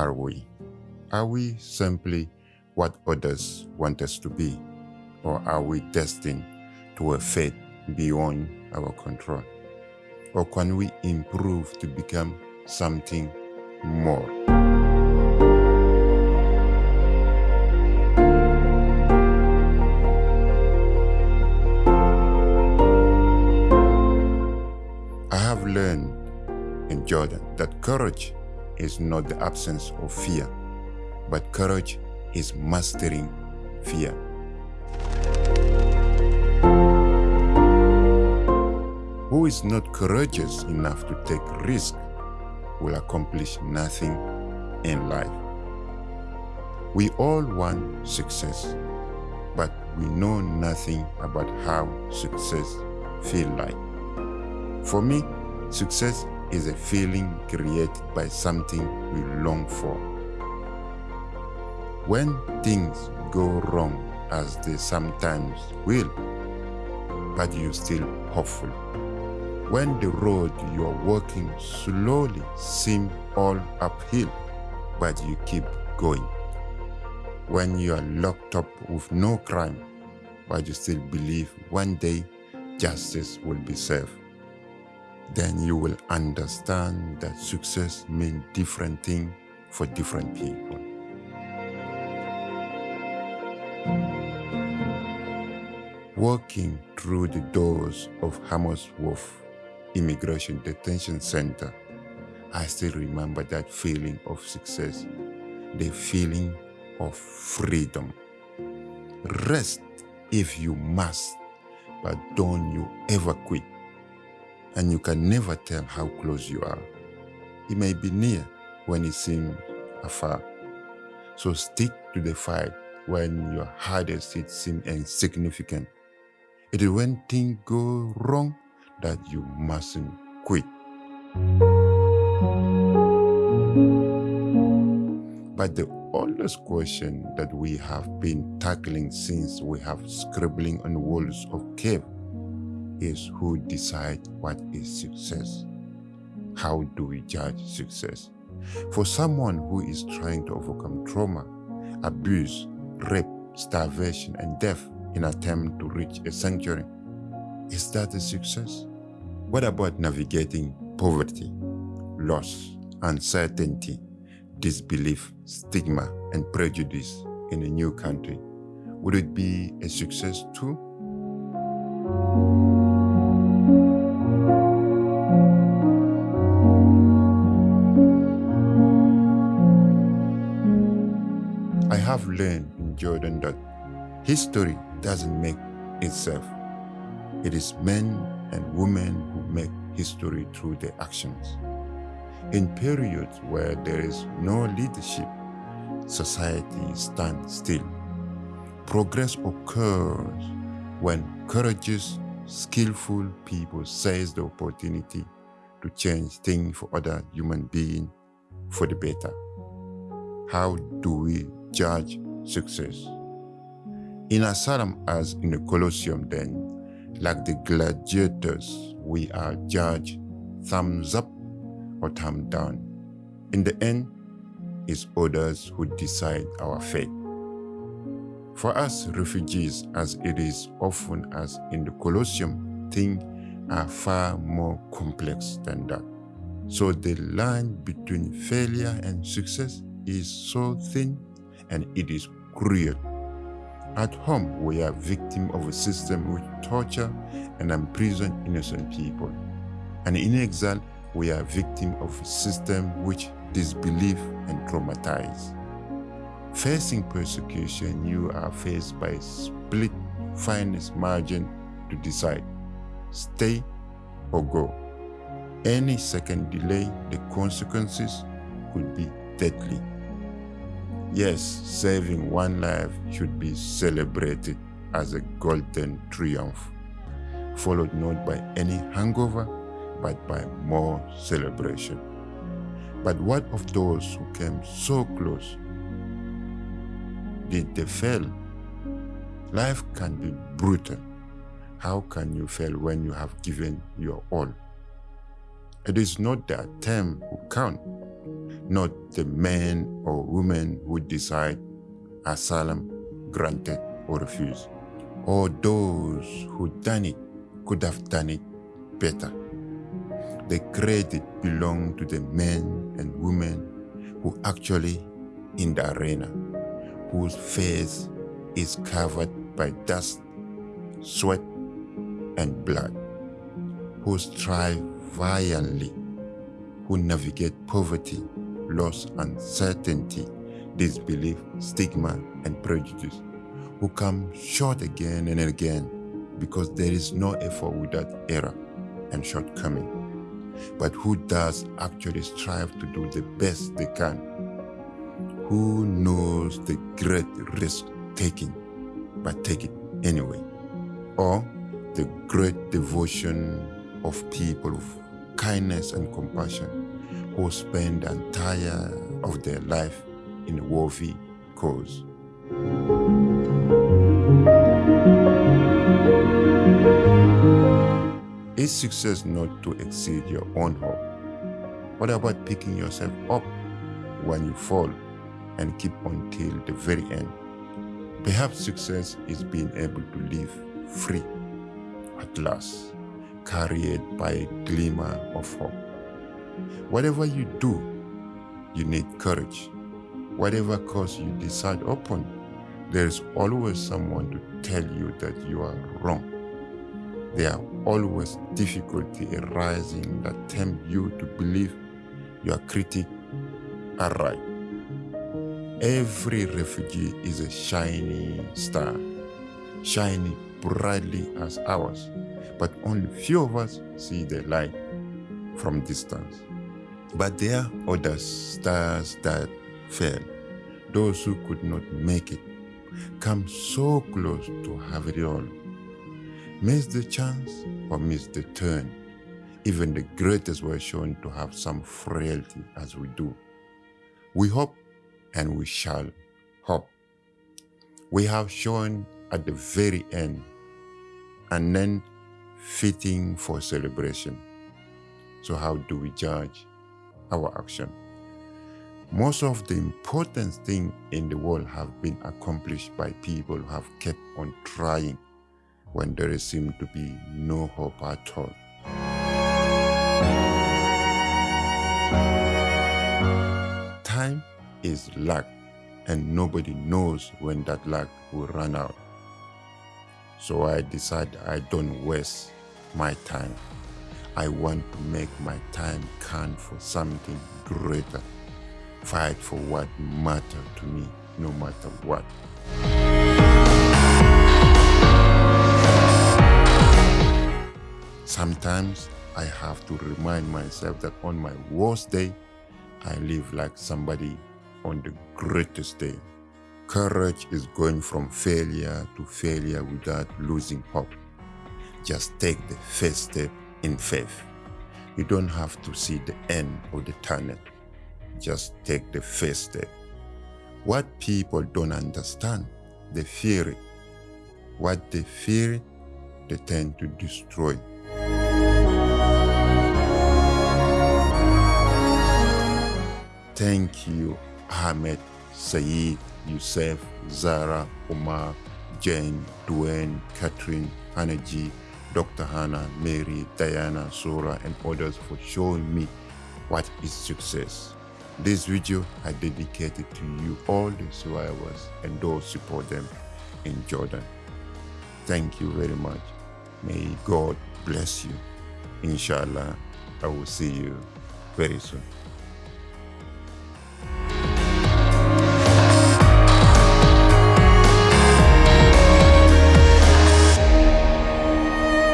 are we? Are we simply what others want us to be? Or are we destined to a fate beyond our control? Or can we improve to become something more? I have learned in Jordan that courage is not the absence of fear, but courage is mastering fear. Who is not courageous enough to take risk will accomplish nothing in life. We all want success, but we know nothing about how success feel like. For me, success is a feeling created by something we long for. When things go wrong, as they sometimes will, but you're still hopeful. When the road you're walking slowly seems all uphill, but you keep going. When you are locked up with no crime, but you still believe one day justice will be served then you will understand that success means different things for different people. Walking through the doors of Harmondsworth Immigration Detention Center, I still remember that feeling of success, the feeling of freedom. Rest if you must, but don't you ever quit and you can never tell how close you are. It may be near when it seems afar. So stick to the fight when your hardest hit seems insignificant. It is when things go wrong that you mustn't quit. But the oldest question that we have been tackling since we have scribbling on walls of cave is who decides what is success. How do we judge success? For someone who is trying to overcome trauma, abuse, rape, starvation, and death in attempt to reach a sanctuary, is that a success? What about navigating poverty, loss, uncertainty, disbelief, stigma, and prejudice in a new country? Would it be a success too? Learned in Jordan that history doesn't make itself. It is men and women who make history through their actions. In periods where there is no leadership, society stands still. Progress occurs when courageous, skillful people seize the opportunity to change things for other human beings for the better. How do we judge success. In asylum as in the Colosseum then, like the gladiators, we are judged thumbs up or thumb down. In the end, it's others who decide our fate. For us refugees, as it is often as in the Colosseum, things are far more complex than that. So the line between failure and success is so thin and it is cruel. At home, we are victims of a system which torture and imprison innocent people. And in exile, we are victims of a system which disbelieve and traumatize. Facing persecution, you are faced by a split finest margin to decide, stay or go. Any second delay, the consequences could be deadly. Yes, saving one life should be celebrated as a golden triumph, followed not by any hangover, but by more celebration. But what of those who came so close? Did they fail? Life can be brutal. How can you fail when you have given your all? It is not the attempt who count, not the men or women who decide asylum granted or refused, or those who done it could have done it better. The credit belongs to the men and women who actually in the arena, whose face is covered by dust, sweat, and blood, who strive valiantly, who navigate poverty, loss, uncertainty, disbelief, stigma, and prejudice, who come short again and again because there is no effort without error and shortcoming, but who does actually strive to do the best they can, who knows the great risk taking, but take it anyway, or the great devotion of people of kindness and compassion who spend the entire of their life in a worthy cause. Is success not to exceed your own hope? What about picking yourself up when you fall and keep until the very end? Perhaps success is being able to live free at last, carried by a glimmer of hope. Whatever you do, you need courage. Whatever course you decide upon, there is always someone to tell you that you are wrong. There are always difficulty arising that tempt you to believe your critic are right. Every refugee is a shining star, shining brightly as ours, but only few of us see the light from distance. But there are other stars that fell, those who could not make it, come so close to have it all. Miss the chance or miss the turn. Even the greatest were shown to have some frailty as we do. We hope and we shall hope. We have shown at the very end and then fitting for celebration. So how do we judge our action? Most of the important things in the world have been accomplished by people who have kept on trying when there seemed to be no hope at all. Time is luck and nobody knows when that luck will run out. So I decide I don't waste my time. I want to make my time count for something greater. Fight for what matters to me, no matter what. Sometimes I have to remind myself that on my worst day, I live like somebody on the greatest day. Courage is going from failure to failure without losing hope. Just take the first step in faith. You don't have to see the end of the tunnel. Just take the first step. What people don't understand, they fear it. What they fear, they tend to destroy. Thank you, Ahmed, Saeed, Youssef, Zara, Omar, Jane, Duane, Catherine, Hanaji, Dr. Hannah, Mary, Diana, Sora, and others for showing me what is success. This video I dedicated to you, all the survivors, and those support them in Jordan. Thank you very much. May God bless you. Inshallah, I will see you very soon.